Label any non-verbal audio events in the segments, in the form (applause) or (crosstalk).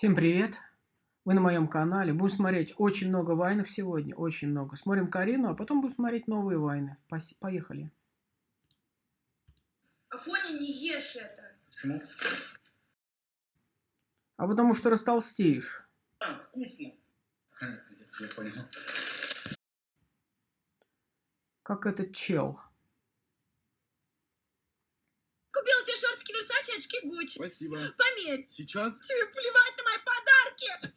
Всем привет! Вы на моем канале. Будем смотреть очень много вайнов сегодня. Очень много. Смотрим Карину, а потом будем смотреть новые вайны. Поехали. Афоня, не ешь это. Почему? А потому что растолстеешь. А, вкусно. Я понял. Как этот чел. Купила тебе шортики Версачи, очки Гуччи. Спасибо. Померь. Сейчас? Тебе плевать на мои подарки.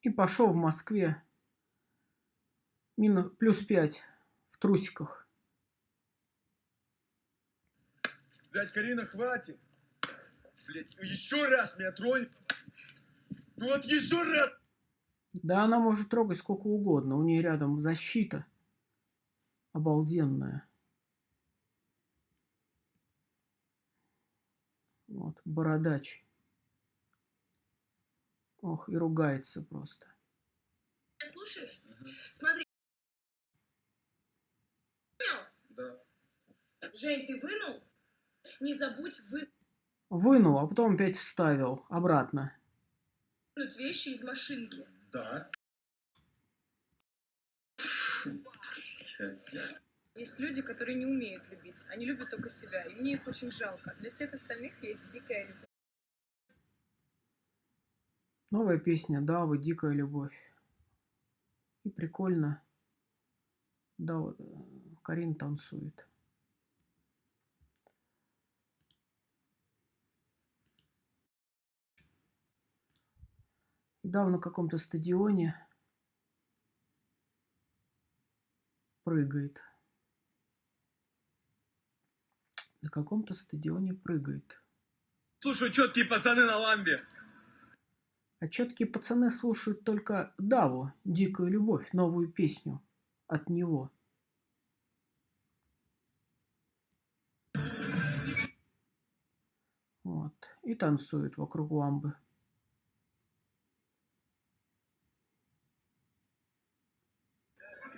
И пошел в Москве. Минус, плюс 5 в трусиках. Блять, Карина, хватит. Блять, еще раз меня тронь. Ну вот еще раз. Да она может трогать сколько угодно. У нее рядом защита. Обалденная. Вот, бородач. Ох, и ругается просто. Ты слушаешь? Смотри. Понял? Да. Жень, ты вынул? Не забудь Вынул, а потом опять вставил обратно. вынуть вещи из машинки. Да. Есть люди, которые не умеют любить. Они любят только себя. И мне их очень жалко. Для всех остальных есть дикая любовь. Новая песня Давы «Дикая любовь». И прикольно. Да, вот э, Карин танцует. Дава на каком-то стадионе прыгает. На каком-то стадионе прыгает. Слушай, четкие пацаны на ламбе. А четкие пацаны слушают только Даву, «Дикую любовь», новую песню от него. Вот. И танцуют вокруг ламбы.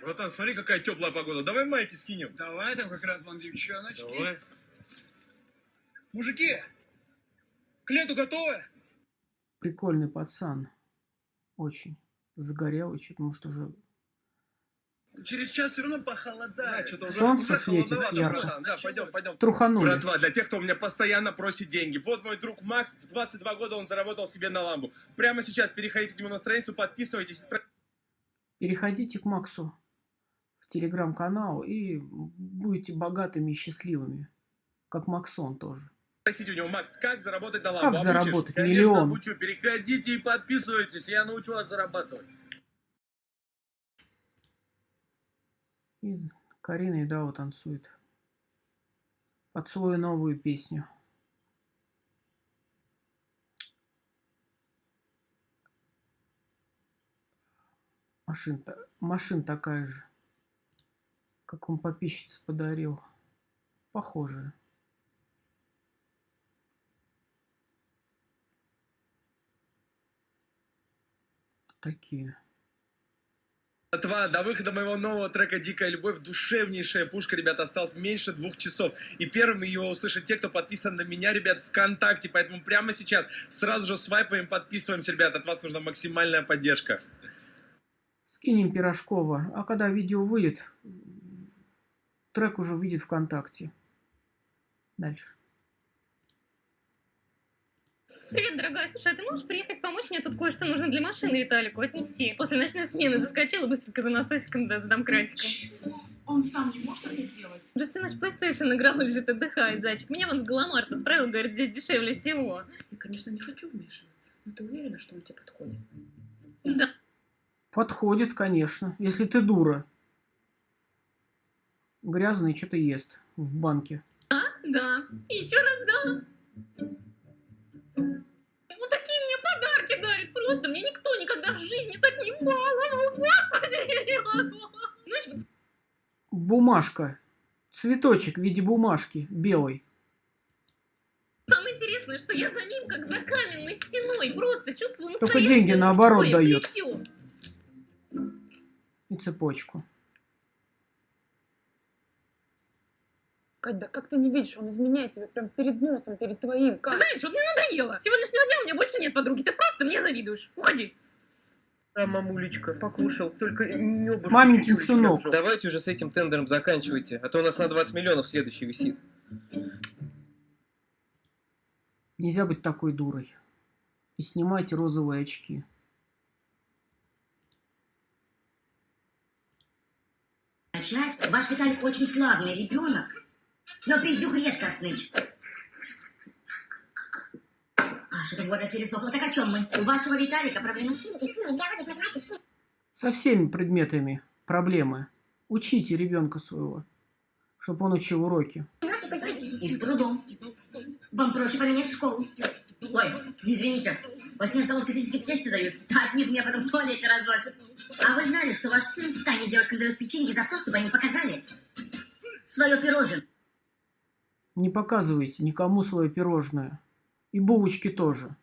Братан, смотри, какая теплая погода. Давай майки скинем. Давай, там как раз вон девчоночки. Давай. Мужики, к лету готовы? Прикольный пацан. Очень. Загорелый, что-то, может, уже... Через час все равно похолодает. что-то уже, Солнце уже светит ярко. Да, пойдем, пойдем. Труханули. Братва, для тех, кто у меня постоянно просит деньги. Вот мой друг Макс, в 22 года он заработал себе на ламбу. Прямо сейчас переходите к нему на страницу, подписывайтесь. Переходите к Максу в телеграм-канал и будете богатыми и счастливыми. Как Максон тоже. Спросите у него, Макс, как заработать на ламбу? Как Обучишь? заработать Конечно, миллион? обучу. Переходите и подписывайтесь, я научу вас зарабатывать. И Карина и Дава танцует. Под свою новую песню. Машин, машин такая же. Как он подписчице подарил. Похожая. Такие. Братва, до выхода моего нового трека «Дикая любовь» душевнейшая пушка, ребят, осталось меньше двух часов. И первыми его услышат те, кто подписан на меня, ребят, ВКонтакте. Поэтому прямо сейчас сразу же свайпаем, подписываемся, ребят. От вас нужна максимальная поддержка. Скинем Пирожкова. А когда видео выйдет, трек уже выйдет ВКонтакте. Дальше. Привет, дорогая. Слушай, а ты можешь приехать помочь? Мне тут кое-что нужно для машины Виталику отнести. После ночной смены заскочила быстренько за насосиком, да, за домкратиком. Чего? Он сам не может это сделать? Уже всю ночь PlayStation играл, лежит, отдыхает, зайчик. Меня вон в Галамарт отправил, говорит, здесь дешевле всего. Я, конечно, не хочу вмешиваться, но ты уверена, что он тебе подходит? Да. Подходит, конечно, если ты дура. Грязный что-то ест в банке. А? Да. Еще раз да. Просто. Мне никто никогда в жизни так не баловал. Господи, я не могу. Знаешь, вот Бумажка. Цветочек в виде бумажки белый. самое интересное, что я за ним как за каменной стеной. Просто чувствую Только деньги наоборот дает. плечо. И цепочку. Кать, да как ты не видишь, он изменяет тебе прям перед носом, перед твоим. Кать. Знаешь, вот мне надоело. С сегодняшнего дня у меня больше нет подруги. Ты просто мне завидуешь. Уходи. Да, мамулечка, покушал, только небушку Маменькин чуть-чуть сынок. Давайте уже с этим тендером заканчивайте, а то у нас на 20 миллионов следующий висит. Нельзя быть такой дурой. И снимайте розовые очки. Начать? Ваш Виталик очень славный ребенок, но пиздюк редкостный. А, что-то года пересохло. Так о чем мы? У вашего Виталика проблемы с физикой, Со всеми предметами проблемы. Учите ребенка своего, чтобы он учил уроки. И с трудом. Вам проще поменять школу. Ой, извините, во сне солодка сосиски в тесте дают, а от них меня потом в туалете разносят. А вы знали, что ваш сын в тайне девушкам дает печеньки за то, чтобы они показали свое пирожное? Не показывайте никому свое пирожное. И булочки тоже.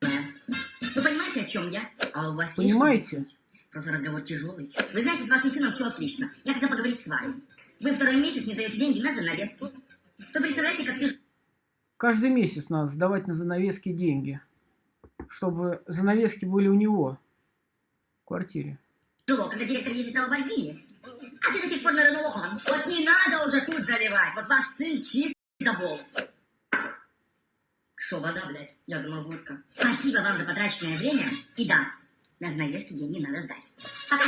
Вы понимаете, о чем я? А у вас есть Понимаете? объяснить? Просто разговор тяжелый. Вы знаете, с вашим сыном все отлично. Я хотела поговорить с вами. Вы второй месяц не даете деньги на занавески. Вы представляете, как тяжело Каждый месяц надо сдавать на занавески деньги. Чтобы занавески были у него. В квартире. когда директор ездит на Ламборгини. А ты до сих пор на Рено Лохан. Вот не надо уже тут заливать. Вот ваш сын чистый добол. Шо, вода, блядь? Я думал, водка. Спасибо вам за потраченное время. И да, на занавески деньги надо сдать. Пока.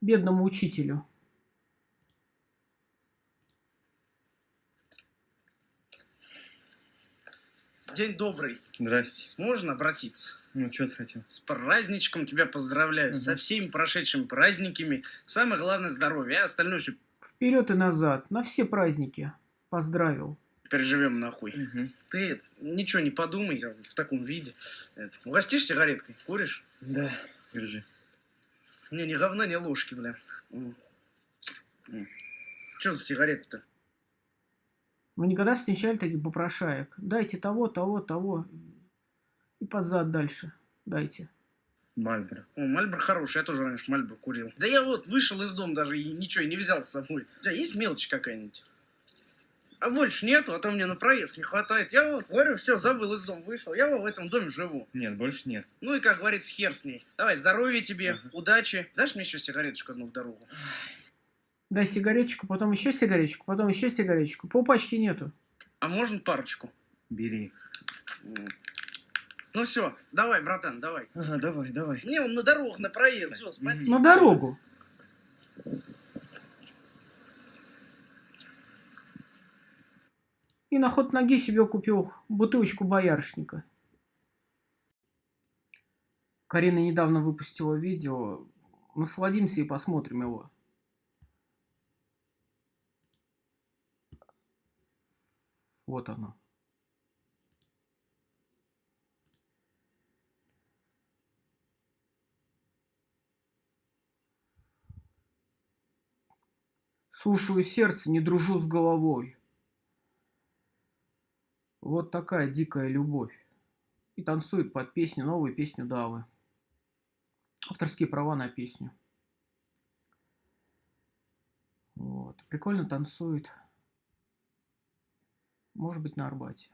Бедному учителю. День добрый. Здрасте. Можно обратиться? Ну, что ты хотел? С праздничком тебя поздравляю. Мгм. Со всеми прошедшими праздниками. Самое главное здоровье, а остальное все Вперед и назад. На все праздники. Поздравил. переживем нахуй. Угу. Ты ничего не подумай я в таком виде. Это, угостишь сигареткой? Куришь? Да, держи. Не, ни говна, ни ложки, бля. Что за сигарета-то? Вы никогда встречали таких попрошаек? Дайте того, того, того. И под зад дальше. Дайте. Мальборо. О, Мальбор хороший, я тоже раньше Мальбор курил. Да я вот вышел из дома даже и ничего не взял с собой. Да есть мелочь какая-нибудь? А больше нету, а то мне на проезд не хватает. Я вот говорю, все, забыл из дома, вышел. Я вот в этом доме живу. Нет, больше нет. Ну и, как говорится, хер с ней. Давай, здоровья тебе, Ага. удачи. Дашь мне еще сигареточку одну в дорогу? Дай сигареточку, потом еще сигареточку, потом еще сигареточку. Полпачки нету. А можно парочку? Бери. Ну все, давай, братан, давай. Ага, давай, давай. Не, он на дорогу, на проезд. Все, спасибо. На дорогу. И на ход ноги себе купил бутылочку боярышника. Карина недавно выпустила видео. Насладимся и посмотрим его. Вот оно. Слушаю сердце, не дружу с головой. Вот такая дикая любовь. И танцует под песню, новую песню Давы. Авторские права на песню. Вот. Прикольно танцует. Может быть, на Арбате.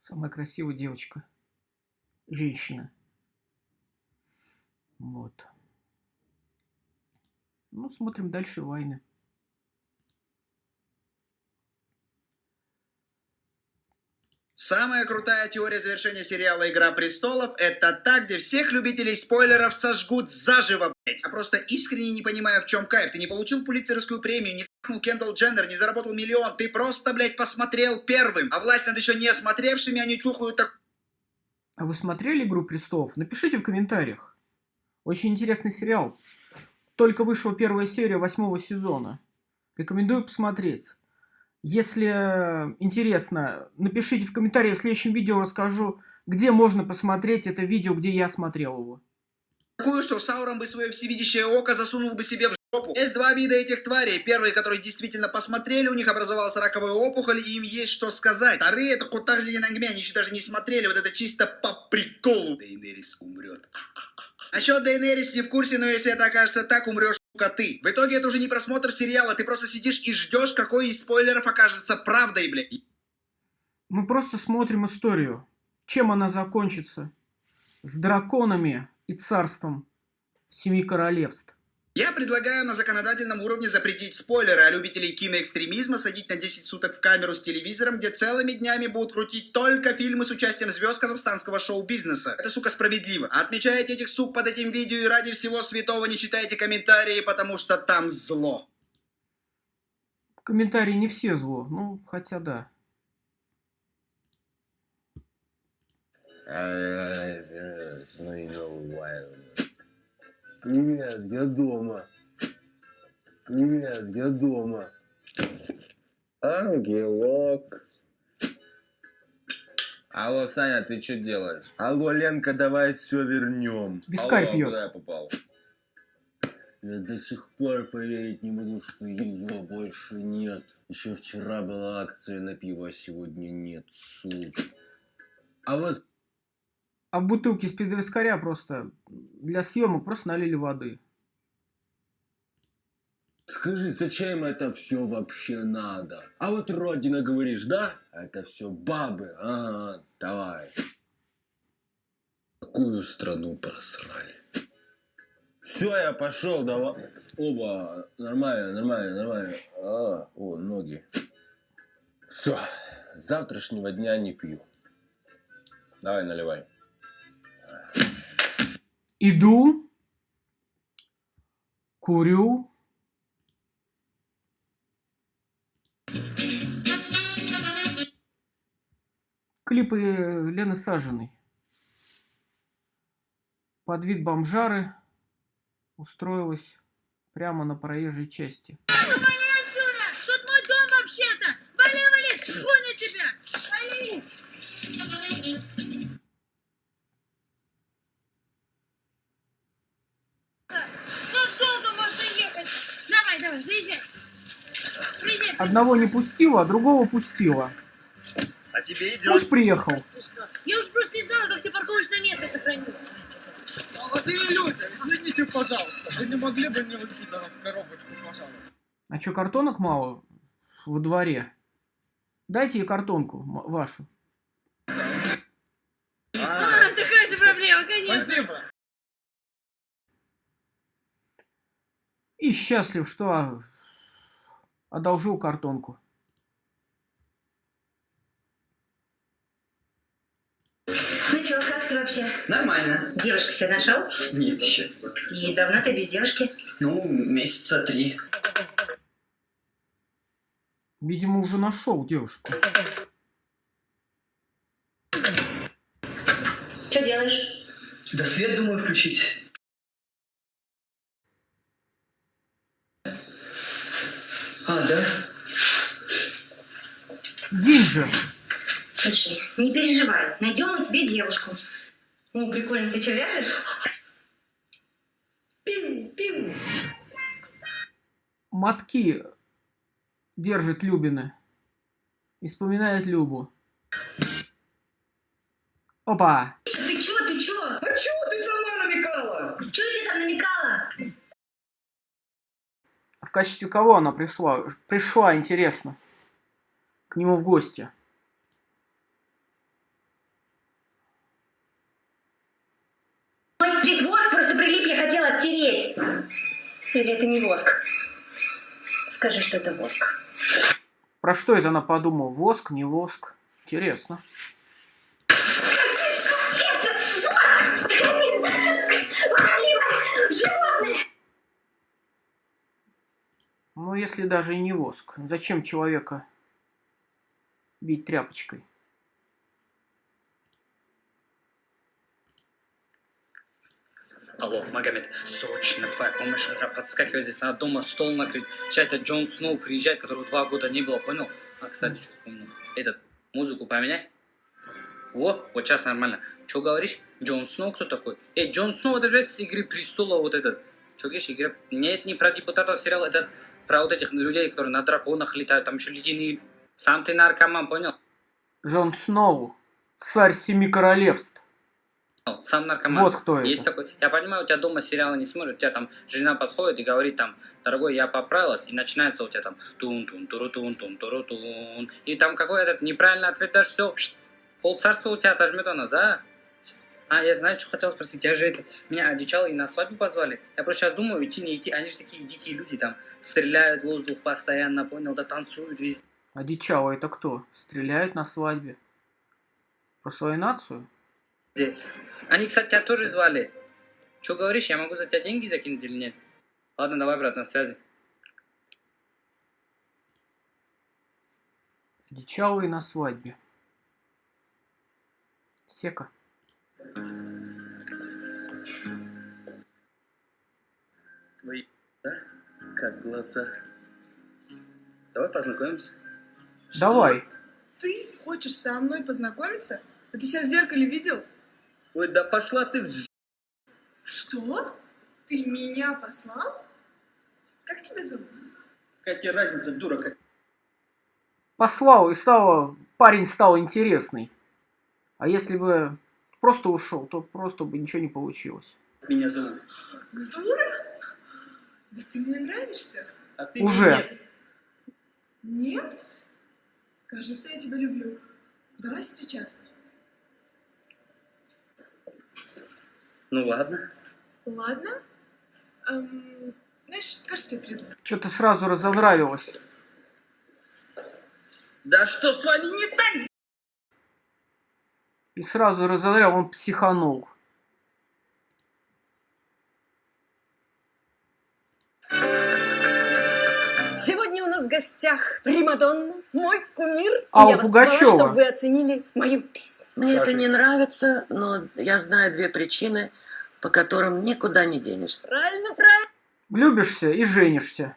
Самая красивая девочка. Женщина. Вот. Ну, смотрим дальше войны. Самая крутая теория завершения сериала «Игра престолов» — это та, где всех любителей спойлеров сожгут заживо, блять. Я просто искренне не понимаю, в чем кайф. Ты не получил пулицерскую премию, не фахнул Кендалл Дженнер, не заработал миллион. Ты просто, блядь, посмотрел первым. А власть над еще не смотревшими, они чухают так... А вы смотрели «Игру престолов»? Напишите в комментариях. Очень интересный сериал. Только вышла первая серия восьмого сезона. Рекомендую посмотреть. Если интересно, напишите в комментариях. В следующем видео расскажу, где можно посмотреть это видео, где я смотрел его. Такую, что Саурон бы свое всевидящее око засунул бы себе в жопу. Есть два вида этих тварей. Первые, которые действительно посмотрели, у них образовалась раковая опухоль, и им есть что сказать. Вторые, это Кутарзи Янангме, они еще даже не смотрели. Вот это чисто по приколу. Дейнерис умрет. Насчет Дейнерис не в курсе, но если это окажется так, умрешь, сука, ты. В итоге это уже не просмотр сериала, ты просто сидишь и ждешь, какой из спойлеров окажется правдой, блядь. Мы просто смотрим историю. Чем она закончится? С драконами и царством Семи Королевств. Я предлагаю на законодательном уровне запретить спойлеры, а любителей киноэкстремизма садить на 10 суток в камеру с телевизором, где целыми днями будут крутить только фильмы с участием звезд казахстанского шоу-бизнеса. Это, сука, справедливо. Отмечайте этих сук под этим видео и ради всего святого не читайте комментарии, потому что там зло. Комментарии не все зло, ну, хотя да. Привет, я дома. Привет, я дома. Ангелок. Алло, Саня, ты что делаешь? Алло, Ленка, давай все вернем. Вискарь Алло, пьет. куда я попал? Я до сих пор поверить не могу, что ее больше нет. Еще вчера была акция на пиво, а сегодня нет, сука. А вот А в бутылке из-под просто для съемок просто налили воды. скажи, зачем это все вообще надо? А вот родина говоришь, да? Это все бабы, ага, давай. Какую страну просрали? Все, я пошел, давай. Оба, нормально, нормально, нормально. А, о, ноги. Все, с завтрашнего дня не пью. Давай, наливай. Иду, курю. Клипы Лены Сажиной. Под вид бомжары устроилась прямо на проезжей части. Вали отсюда! Тут мой дом вообще-то! Вали, вали! Тьфу на тебя! Вали! Тут долго можно ехать! Давай, давай, заезжай! Приезжай! Одного не пустила, а другого пустила. А тебе Муж приехал. Я уж просто не знала, как ты парковочное место сохранил. Молодые люди, извините, пожалуйста, вы не могли бы не выкидывать коробочку, пожалуйста? А что, картонок мало во дворе? Дайте ей картонку вашу. А, такая же проблема, конечно. Спасибо. И счастлив, что а, одолжил картонку. Ну чё, как ты вообще? Нормально. Девушку себе нашел? Нет еще. И давно ты без девушки? Ну, месяца три. Видимо, уже нашел девушку. Что делаешь? Да свет думаю включить. А, да? День же. Слушай, не переживай, найдем мы тебе девушку. О, прикольно, ты что, вяжешь? Пин, пин. Мотки держит Любины. И вспоминает Любу. Опа! Ты чё, ты чё? А чего ты сама намекала? Чё я тебе там намекала? В качестве кого она пришла? Пришла, интересно. К нему в гости. Здесь воск просто прилип, я хотела оттереть. Или это не воск? Скажи, что это воск. Про что это она подумала? Воск, не воск? Интересно. Если даже и не воск. Зачем человека бить тряпочкой? Алло, Магомед, срочно твоя помощь нужна. Подскакивай здесь, надо дома стол накрыть. Это Джон Сноу приезжает, которого два года не было, понял? А, кстати, что вспомнил? Этот, музыку поменяй. О, вот сейчас нормально. Что говоришь? Джон Сноу кто такой? Эй, Джон Сноу, это же с Игры Престола вот этот. Что говоришь, Игра... Нет, не про депутатов сериал, это про вот этих людей, которые на драконах летают, там еще ледяные... Сам ты наркоман, понял? Джон Сноу, царь семи королевств. Сам наркоман. Вот кто Есть это. такой. Я понимаю, у тебя дома сериалы не смотрят, у тебя там жена подходит и говорит там, дорогой, я поправилась, и начинается у тебя там тун тун туру тун тун туру тун и там какой этот неправильный ответ дашь, все, пол царства у тебя отожмет она, да? А, я знаю, что хотел спросить, я же это, меня одичало и на свадьбу позвали. Я просто сейчас думаю, идти, не идти, они же такие дикие люди, там, стреляют в воздух постоянно, понял, да танцуют везде. Одичало это кто? Стреляют на свадьбе? Про свою нацию? Они, кстати, тебя тоже звали. Что говоришь, я могу за тебя деньги закинуть или нет? Ладно, давай, брат, на связи. Одичалые на свадьбе. Сека. Вы, да? Как глаза? Давай познакомимся. Давай. Ты хочешь со мной познакомиться? Да ты себя в зеркале видел? Ой, да пошла ты в... Что? Ты меня послал? Как тебя зовут? Какая тебе разница, дура? Как... Послал и стало... Парень стал интересный. А если бы просто ушел, то просто бы ничего не получилось. Меня зовут? Дура? Да ты мне нравишься. А ты Уже. нет. Нет? Кажется, я тебя люблю. Давай встречаться. Ну ладно. Ладно? Эм, знаешь, кажется, я приду. Что-то сразу разонравилось. Да что с вами не так? И сразу разонравил, он психанул. Сегодня у нас в гостях Примадонна, мой кумир. Алла я вас Пугачева. позвала, чтобы вы оценили мою песню. Мне это не нравится, но я знаю две причины, по которым никуда не денешься. Правильно, правильно. Влюбишься и женишься.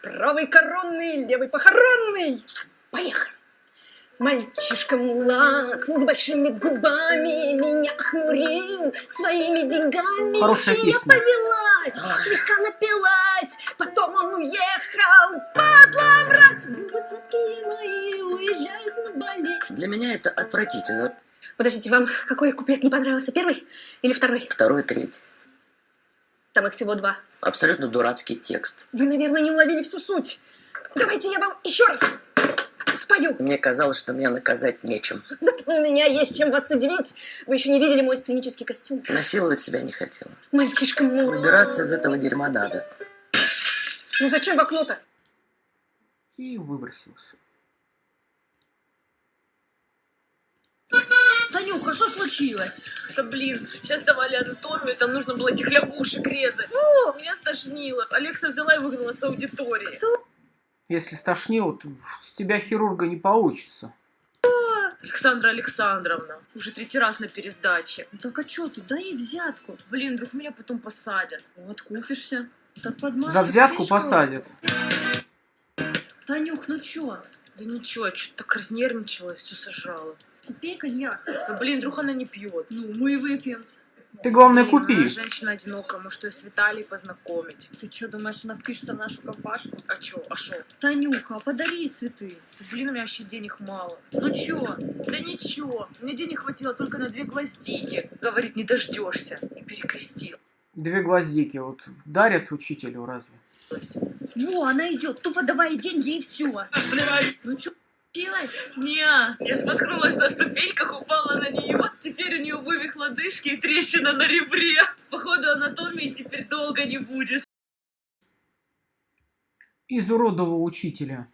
Правый коронный, левый похоронный. Поехали. Мальчишка мулат с большими губами меня охмурил своими деньгами. Хорошая и песня. я повелась, слегка напилась, потом он уехал, падла. Губы сладкие мои уезжают на Бали. Для меня это отвратительно. Подождите, вам какой куплет не понравился? Первый или второй? Второй, третий. Там их всего два. Абсолютно дурацкий текст. Вы, наверное, не уловили всю суть. Давайте я вам еще раз спою. Мне казалось, что меня наказать нечем. Зато у меня есть чем вас удивить. Вы еще не видели мой сценический костюм. Насиловать себя не хотела. Мальчишка мой. Выбираться из этого дерьма надо. Ну зачем в окно-то? И выбросился. Танюха, что случилось? Да блин, сейчас давали анатомию, там нужно было этих лягушек резать. Фу, меня стошнило. Алекса взяла и выгнала с аудитории. Если стошнило, то с тебя хирурга не получится. Александра Александровна, уже третий раз на пересдаче. Так а что ты, дай ей взятку. Блин, вдруг меня потом посадят. Вот купишься. Так За взятку пришел. посадят. Танюх, ну чё? Да ничего, я что-то так разнервничалась, все сожрала. Купи коньяк. Да блин, вдруг она не пьет. Ну, мы и выпьем. Ты, главное, Блин, купи. она женщина одинокая, может, ее с Виталией познакомить. Ты что, думаешь, она впишется в нашу компашку? А чё, а шо? Танюха, подари ей цветы. Да, блин, у меня вообще денег мало. Ну чё? Да ничего, мне денег хватило только на две гвоздики. Говорит, не дождешься. И перекрестил. Две гвоздики вот дарят учителю разве? Во, она идет. Тупо давай деньги и все. Ну чё, случилось? Не, я споткнулась на ступеньках, упала на нее. Теперь у нее вывих лодыжки и трещина на ребре. Походу анатомии теперь долго не будет. Изуродовал учителя.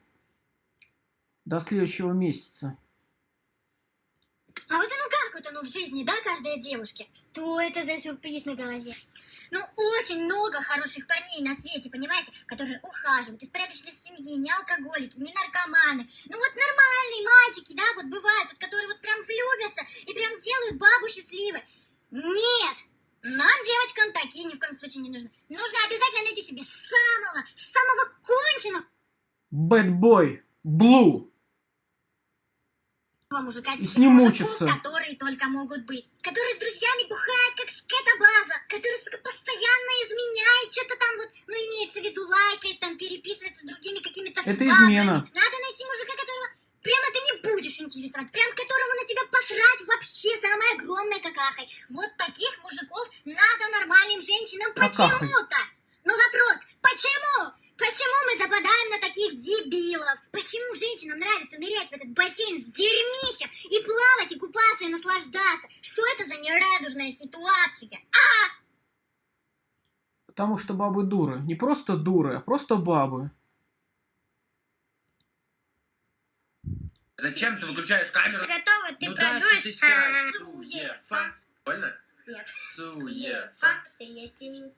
До следующего месяца. А вот оно как вот оно в жизни, да, каждой девушке? Что это за сюрприз на голове? Ну, очень много хороших парней на свете, понимаете, которые ухаживают из порядочной семьи, не алкоголики, не наркоманы. Ну вот нормальные мальчики, да, вот бывают, вот, которые вот прям влюбятся и прям делают бабу счастливой. Нет, нам, девочкам, такие ни в коем случае не нужны. Нужно обязательно найти себе самого, самого конченого Boy. Blue. мужика, И с ним мужиков, мучиться. которые только могут быть. Которые с друзьями бухают, как скотобаза. Которые, сука, постоянно изменяют, что-то там вот, ну, имеется в виду, лайкает, там, переписывается с другими какими-то Это измена. Надо найти мужика, которого прямо ты не будешь интересовать, прям которому на тебя посрать вообще самой огромной какахой. Вот таких мужиков надо нормальным женщинам почему-то. Но вопрос, почему? Почему мы западаем на таких дебилов? Почему женщинам нравится нырять в этот бассейн с дерьмищем и плавать, и купаться, и наслаждаться? Что это за нерадужная ситуация? А! Потому что бабы дуры. Не просто дуры, а просто бабы. Зачем ты выключаешь камеру? Готово, ты ну дальше продуешь? ты сядь. А, Суефа. Больно? Нет. Суефа. Факт, я тебе-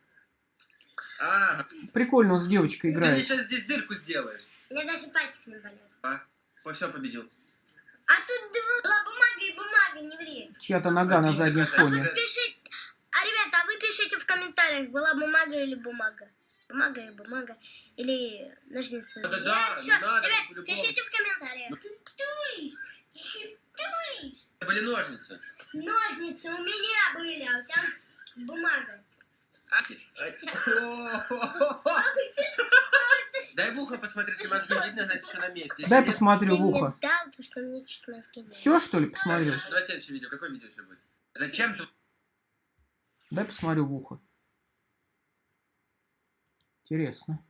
А, Прикольно он с девочкой ты мне играет. сейчас здесь дырку сделаешь. У меня даже пальцы не болят. А, все победил. А тут была бумага и бумага, не ври. Чья-то нога на заднем фоне. Пишите, а ребята, а вы пишите в комментариях, была бумага или бумага. Бумага и бумага. Или ножницы. Да, да, Я- да, всё, надо, ребят, пишите в комментариях. Туришь, ты туришь. Это были ножницы. Ножницы у меня были, а у тебя бумага. (laughs) Дай в ухо посмотреть, если мозги видно, значит, все на месте. Дай посмотрю в ухо. что Все, что ли, посмотрю? Давай следующее видео. Какое видео еще будет? Зачем ты... Дай посмотрю в ухо. Интересно.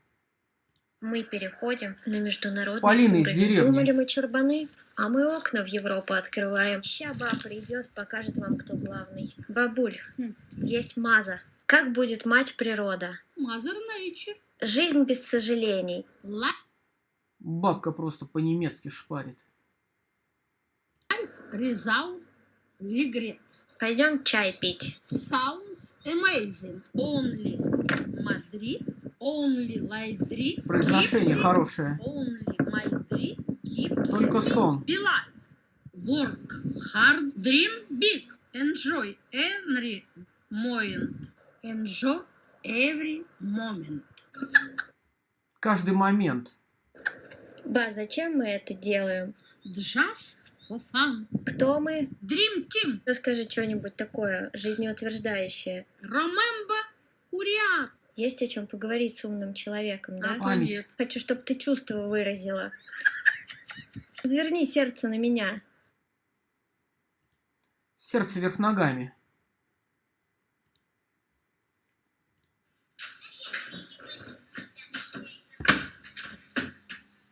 Мы переходим на международный Полина из уровень. деревни. Думали мы чурбаны, а мы окна в Европу открываем. Ща баб придет, покажет вам, кто главный. Бабуль, есть Маза. Как будет мать природа? Mother Nature. Жизнь без сожалений. Бабка просто по-немецки шпарит. Result regret. Пойдем чай пить. Sounds amazing. Only Madrid. Only light dream. Произношение хорошее. Only my dream keeps Только сон. be live. Work hard, dream big. Enjoy every moment. Enjoy every moment. Каждый момент. Ба, зачем мы это делаем? Just for fun. Кто мы? Dream team. Расскажи что-нибудь такое жизнеутверждающее. Remember who we are. Есть о чем поговорить с умным человеком, да? А то Память. Хочу, чтобы ты чувства выразила. Разверни сердце на меня. Сердце вверх ногами.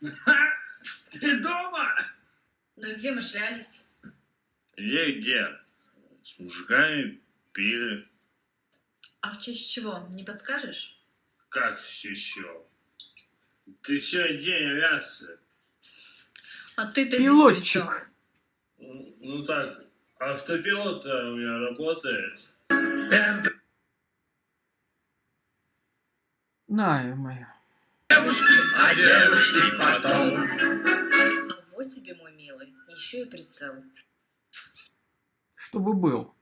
(laughs) Ты дома? Ну и где мы шлялись? Где, где? С мужиками пили. А в честь чего? Не подскажешь? Как еще? Ты сегодня день авиации. А ты-то Пилотчик. Ну ну так, автопилот э, у меня работает. На, ё-моё. А девушки потом. А вот тебе, мой милый, еще и прицел. Чтобы был.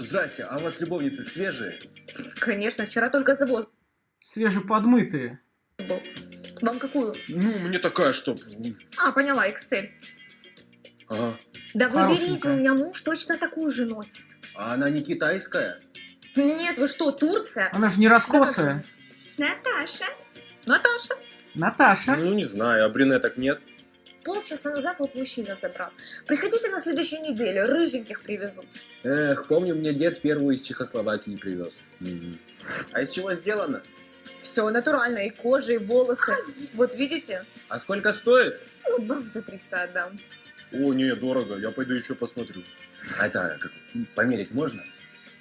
Здрасте, а у вас любовницы свежие? Конечно, вчера только завоз Свежеподмытые. был. Вам какую? Ну, мне такая, что... А, поняла, Excel. Ага. Да вы берите, у меня муж точно такую же носит. А она не китайская? Нет, вы что, Турция? Она же не раскосая. Наташа. Наташа. Наташа. Ну, не знаю, а брюнеток нет. Полчаса назад вот мужчина забрал. Приходите на следующей неделе, рыженьких привезут. Эх, помню, мне дед первую из Чехословакии привез. А из чего сделано? Все натурально, и кожа, и волосы. Вот видите? А сколько стоит? Ну, баб за 300 отдам. О, не, дорого, я пойду еще посмотрю. А это как, померить можно?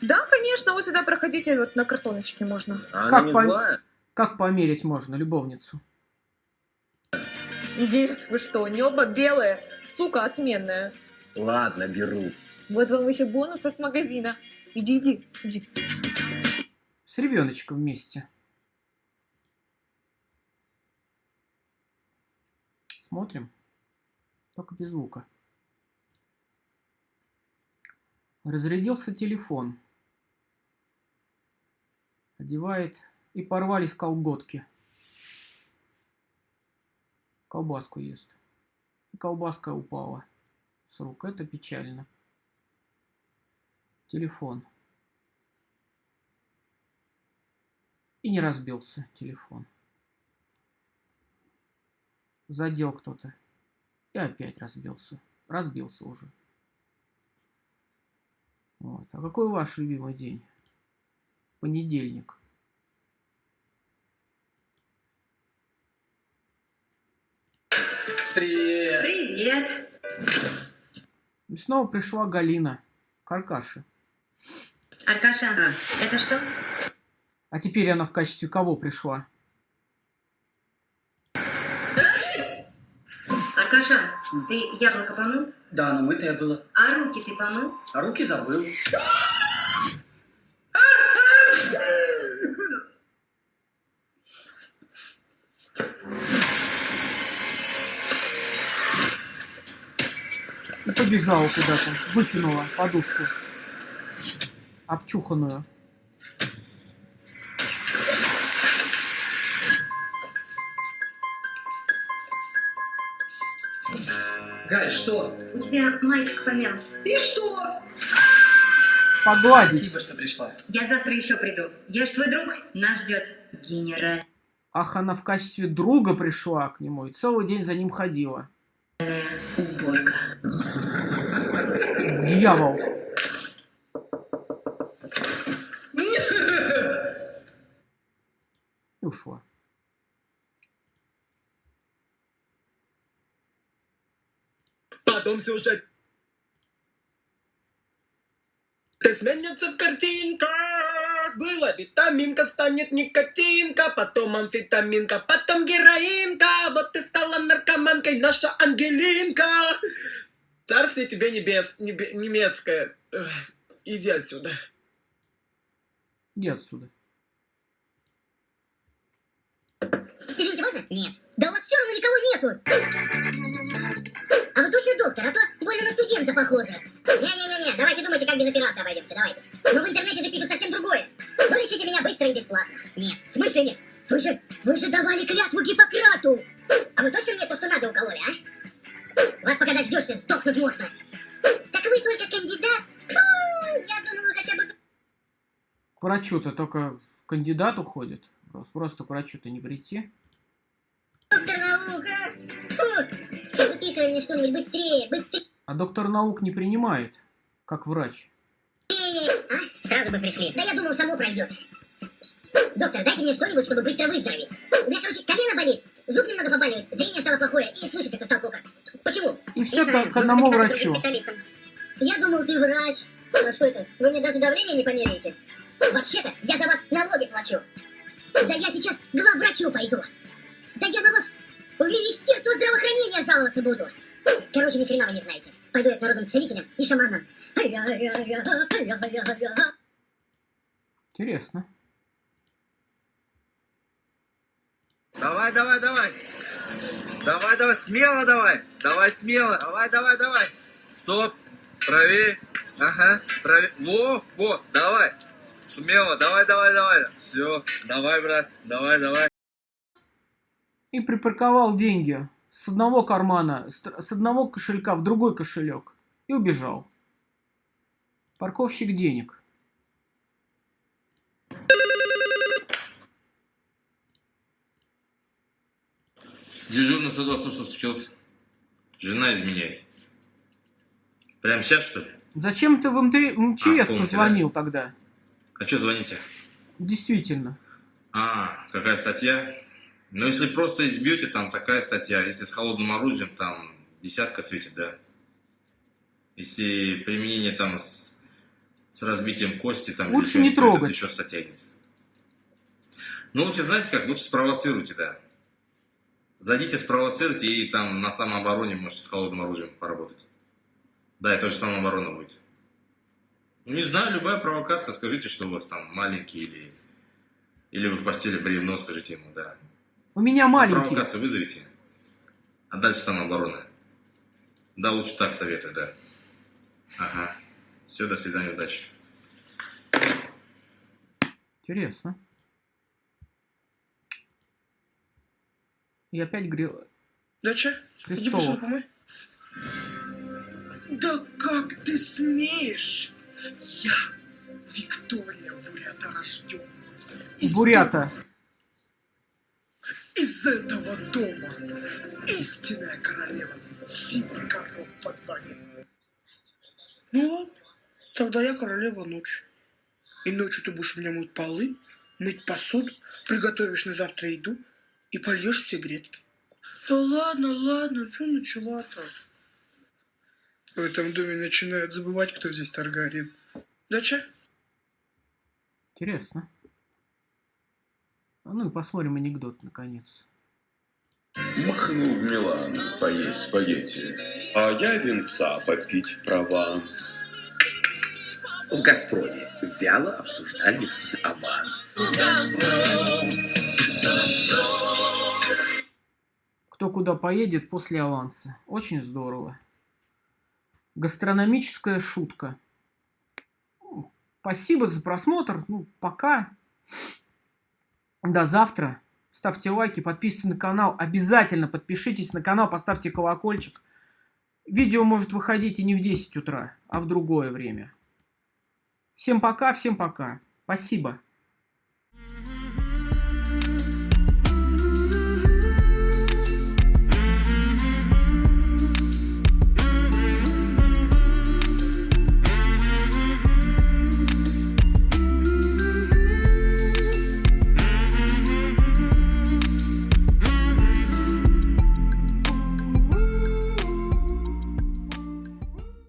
Да, конечно, вот сюда проходите, вот на картоночке можно. А она Как, не пом- злая? как померить можно любовницу? Нет, вы что, небо белое, сука отменная. Ладно, беру. Вот вам еще бонус от магазина. Иди, иди, иди. С ребеночком вместе. Смотрим. Только без звука. Разрядился телефон. Одевает и порвались колготки. Колбаску ест. И колбаска упала с рук. Это печально. Телефон. И не разбился телефон. Задел кто-то. И опять разбился. Разбился уже. Вот. А какой ваш любимый день? Понедельник. Привет. Привет. И снова пришла Галина. Каркаши. Аркаша, это что? А теперь она в качестве кого пришла? Аркаша, ты яблоко помыл? Да, но мытое было. А руки ты помыл? А руки забыл. Побежала куда-то. Выкинула подушку. Обчуханную. Галь, что? У тебя мальчик помялся. И что? Погладить. Спасибо, что пришла. Я завтра еще приду. Я ж твой друг. Нас ждет генеральная Ах, она в качестве друга пришла к нему и целый день за ним ходила. уборка. Дьявол. И (laughs) ушла. Потом сюжет Ты сменится в картинках. Было витаминка, станет никотинка, потом амфетаминка, потом героинка. Вот ты стала наркоманкой, наша Ангелинка. Царствие тебе небес, небе- немецкое. Эх, Иди отсюда. Иди отсюда. Извините, можно? Нет. Да у вас все равно никого нету. А вы точно доктор, а то больно на студента похоже. Не-не-не-не, давайте думайте, как без операции обойдемся, давайте. Но в интернете же пишут совсем другое. Ну, лечите меня быстро и бесплатно. Нет. В смысле нет? Вы же, вы же давали клятву Гиппократу. А вы точно мне то, что надо укололи, а? Вас пока дождешься, сдохнуть можно. Так вы только кандидат? Фу, я думала хотя бы... К врачу-то только кандидат уходит. Просто, к врачу-то не прийти. Доктор наука. Фу, выписывай мне что-нибудь быстрее, быстрее. А доктор наук не принимает, как врач. А? Сразу бы пришли. Да я думал, само пройдет. Доктор, дайте мне что-нибудь, чтобы быстро выздороветь. У меня, короче, колено болит, зуб немного побаливает, зрение стало плохое, и слышать как-то стало плохо. Почему? И Не все знаю, к, одному врачу. Я думал, ты врач. А что это? Вы мне даже давление не померяете? Вообще-то, я за вас налоги плачу. Да я сейчас к главврачу пойду. Да я на вас в Министерство здравоохранения жаловаться буду. Короче, ни хрена вы не знаете. Пойду я к народным целителям и шаманам. Интересно. Давай, давай, давай. Давай, давай, смело давай. Давай, смело. Давай, давай, давай. Стоп. Правее. Ага. Правее. Во, во, давай. Смело. Давай, давай, давай. Все. Давай, брат. Давай, давай. И припарковал деньги с одного кармана, с одного кошелька в другой кошелек. И убежал. Парковщик денег. Дежурный 102, что случилось? Жена изменяет. Прямо сейчас, что ли? Зачем ты в МТ МЧС А, позвонил тогда? А что звоните? Действительно. А, какая статья? Ну, если просто избьете, там такая статья. Если с холодным оружием, там десятка светит, да. Если применение там с, с разбитием кости, там... Лучше не трогать. Еще статья есть. Ну, лучше, знаете как, лучше спровоцируйте, да. Зайдите, спровоцируйте, и там на самообороне можете с холодным оружием поработать. Да, это же самооборона будет. Ну, не знаю, любая провокация, скажите, что у вас там маленький или... Или вы в постели бревно, скажите ему, да. У меня маленький. Провокацию вызовите, а дальше самооборона. Да, лучше так советую, да. Ага. Все, до свидания, удачи. Интересно. И опять грел... Доча, иди Крестовых. посуду помой. Да как ты смеешь? Я Виктория Бурята рожден. Бурята. Из этого дома истинная королева Сиди, коров под вами. Ну ладно, тогда я королева ночи. И ночью ты будешь меня мыть полы, мыть посуду, приготовишь на завтра еду и польешь все грядки. Да ладно, ладно, что начала-то? В этом доме начинают забывать, кто здесь Таргарин. Да че? Интересно. А ну и посмотрим анекдот, наконец. Махнул в Милан поесть спагетти, а я венца попить в Прованс. В «Газпроме» вяло обсуждали аванс. Кто куда поедет после аванса. Очень здорово. Гастрономическая шутка. Спасибо за просмотр. Ну, пока. До завтра. Ставьте лайки, подписывайтесь на канал. Обязательно подпишитесь на канал, поставьте колокольчик. Видео может выходить и не в 10 утра, а в другое время. Всем пока, всем пока. Спасибо.